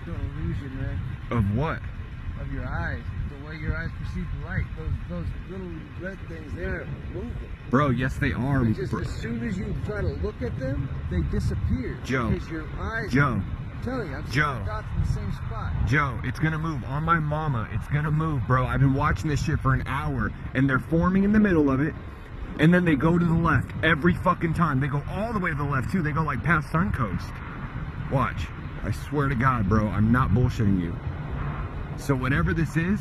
optical illusion, man, Of what? of your eyes. The way your eyes perceive the light. Those those little red things there are moving. Bro, yes they are. Just bro. as soon as you try to look at them, they disappear. Joe. Because your eyes. Joe, I'm telling you, I'm Joe. dots in the same spot. Joe, it's gonna move on my mama. It's gonna move, bro. I've been watching this shit for an hour, and they're forming in the middle of it, and then they go to the left every fucking time. They go all the way to the left too. They go like past Suncoast. Watch. I swear to God, bro, I'm not bullshitting you. So whatever this is,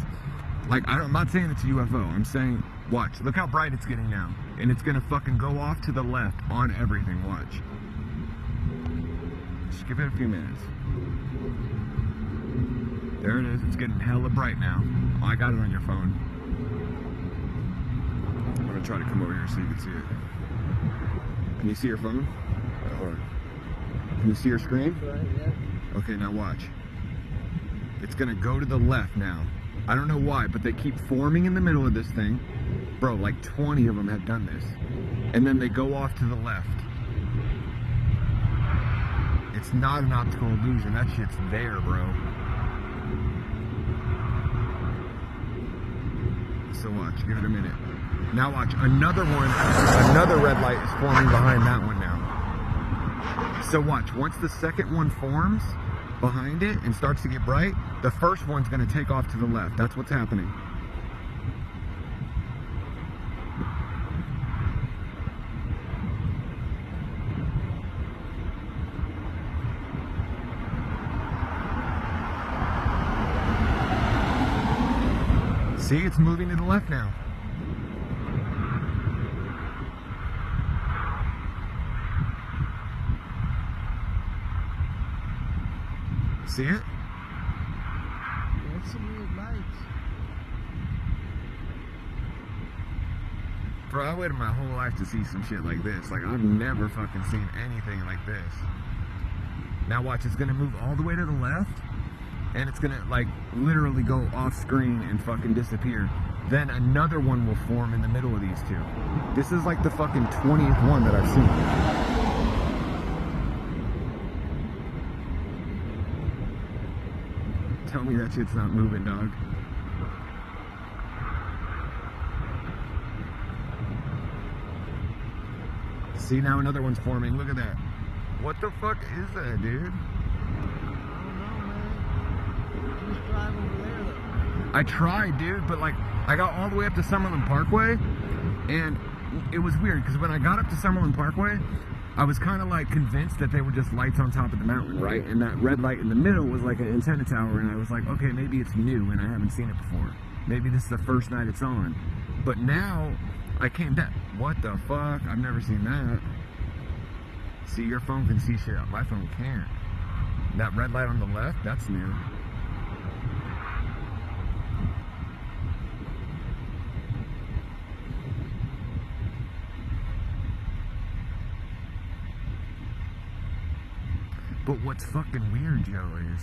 like I I'm not saying it's a UFO. I'm saying, watch. Look how bright it's getting now, and it's gonna fucking go off to the left on everything. Watch. Just give it a few minutes. There it is. It's getting hella bright now. Oh, I got it on your phone. I'm gonna try to come over here so you can see it. Can you see your phone? Or can you see your screen? Okay, now watch. It's gonna go to the left now. I don't know why, but they keep forming in the middle of this thing. Bro, like 20 of them have done this. And then they go off to the left. It's not an optical illusion. That shit's there, bro. So watch, give it a minute. Now watch, another one, another red light is forming behind that one now. So watch, once the second one forms behind it and starts to get bright, the first one's gonna take off to the left. That's what's happening. See, it's moving to the left now. See it? That's some weird lights. Bro, I waited my whole life to see some shit like this. Like, I've never fucking seen anything like this. Now watch, it's gonna move all the way to the left, and it's gonna, like, literally go off screen and fucking disappear. Then another one will form in the middle of these two. This is like the fucking 20th one that I've seen. Tell me that shit's not moving, dog. See now another one's forming. Look at that. What the fuck is that, dude? I don't know, man. Just drive over there, though. I tried, dude, but like I got all the way up to Summerlin Parkway, and it was weird because when I got up to Summerlin Parkway, I was kind of like convinced that they were just lights on top of the mountain, right? And that red light in the middle was like an antenna tower, and I was like, okay, maybe it's new and I haven't seen it before. Maybe this is the first night it's on. But now I came back. What the fuck? I've never seen that. See, your phone can see shit. My phone can't. That red light on the left, that's new. But what's fucking weird, Joe, is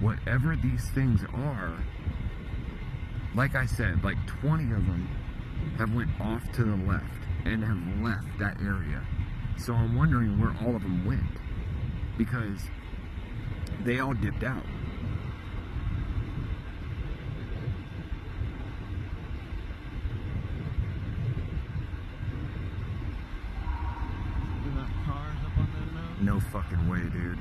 whatever these things are, like I said, like 20 of them have went off to the left and have left that area. So I'm wondering where all of them went because they all dipped out. There's not cars up on that mountain. No fucking way, dude.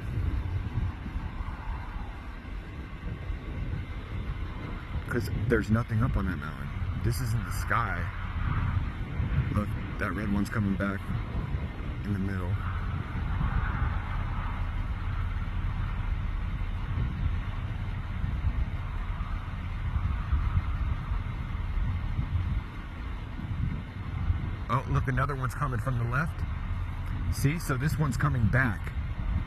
Because there's nothing up on that mountain. This isn't the sky. Look, that red one's coming back in the middle. Oh, look, another one's coming from the left. See, so this one's coming back.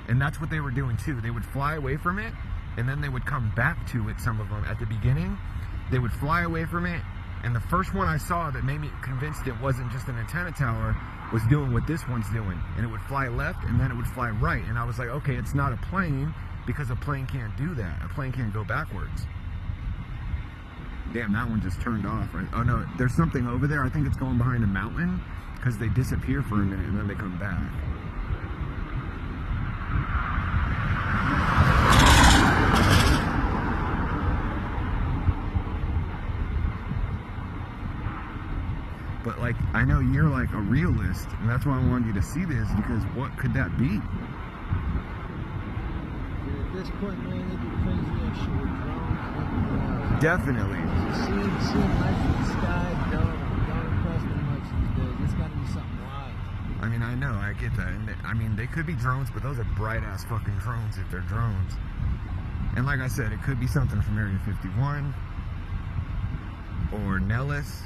And that's what they were doing too. They would fly away from it, and then they would come back to it, some of them, at the beginning. They would fly away from it, and the first one I saw that made me convinced it wasn't just an antenna tower was doing what this one's doing. And it would fly left, and then it would fly right. And I was like, okay, it's not a plane, because a plane can't do that. A plane can't go backwards. Damn, that one just turned off. Right? Oh no, there's something over there. I think it's going behind a mountain because they disappear for a minute and then they come back. But like, I know you're like a realist, and that's why I wanted you to see this because what could that be? This point, man, it'd be crazy. Uh, Definitely. In the sky, dumb. Know, I get that. And they- I mean, they could be drones, but those are bright ass fucking drones if they're drones. And like I said, it could be something from Area 51 or Nellis